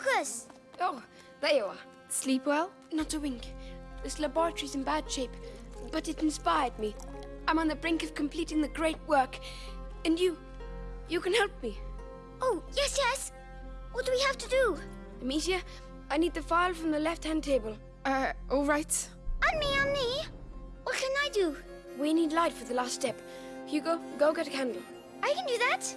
Lucas! Oh, there you are. Sleep well? Not a wink. This laboratory's in bad shape, but it inspired me. I'm on the brink of completing the great work, and you, you can help me. Oh, yes, yes. What do we have to do? Amicia, I need the file from the left-hand table. Uh, all right. And me, and me. What can I do? We need light for the last step. Hugo, go get a candle. I can do that.